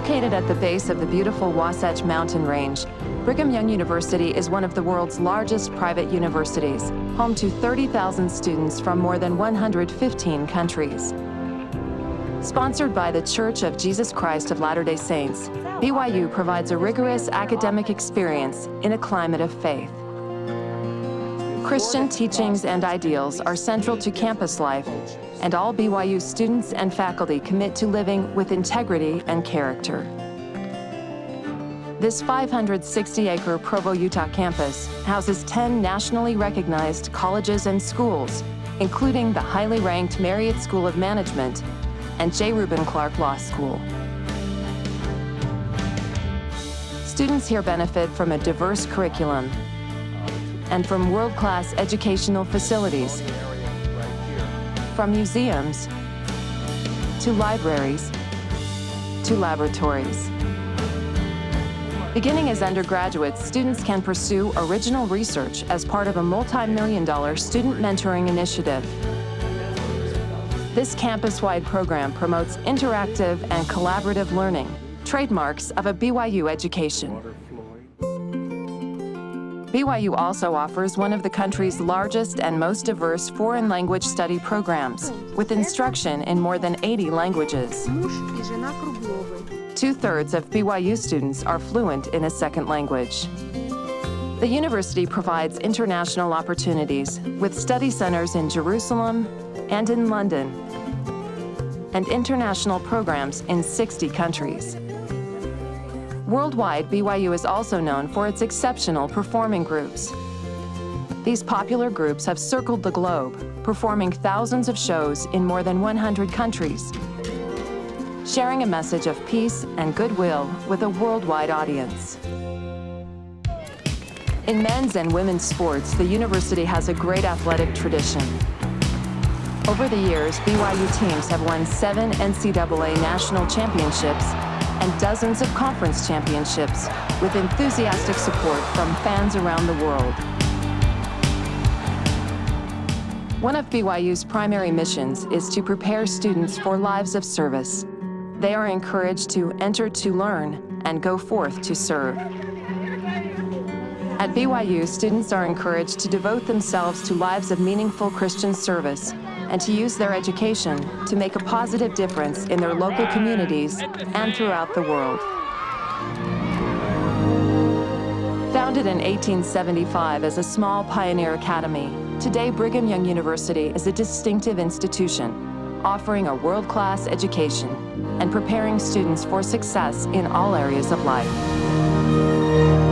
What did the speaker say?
Located at the base of the beautiful Wasatch Mountain Range, Brigham Young University is one of the world's largest private universities, home to 30,000 students from more than 115 countries. Sponsored by the Church of Jesus Christ of Latter-day Saints, BYU provides a rigorous academic experience in a climate of faith. Christian teachings and ideals are central to campus life, and all BYU students and faculty commit to living with integrity and character. This 560-acre Provo, Utah campus houses 10 nationally recognized colleges and schools, including the highly ranked Marriott School of Management and J. Reuben Clark Law School. Students here benefit from a diverse curriculum and from world-class educational facilities, from museums to libraries to laboratories. Beginning as undergraduates, students can pursue original research as part of a multi-million dollar student mentoring initiative. This campus-wide program promotes interactive and collaborative learning, trademarks of a BYU education. BYU also offers one of the country's largest and most diverse foreign language study programs, with instruction in more than 80 languages. Two-thirds of BYU students are fluent in a second language. The university provides international opportunities with study centers in Jerusalem and in London, and international programs in 60 countries. Worldwide, BYU is also known for its exceptional performing groups. These popular groups have circled the globe, performing thousands of shows in more than 100 countries, sharing a message of peace and goodwill with a worldwide audience. In men's and women's sports, the university has a great athletic tradition. Over the years, BYU teams have won seven NCAA national championships and dozens of conference championships with enthusiastic support from fans around the world. One of BYU's primary missions is to prepare students for lives of service. They are encouraged to enter to learn and go forth to serve. At BYU, students are encouraged to devote themselves to lives of meaningful Christian service and to use their education to make a positive difference in their local communities and throughout the world. Founded in 1875 as a small pioneer academy, today Brigham Young University is a distinctive institution, offering a world-class education and preparing students for success in all areas of life.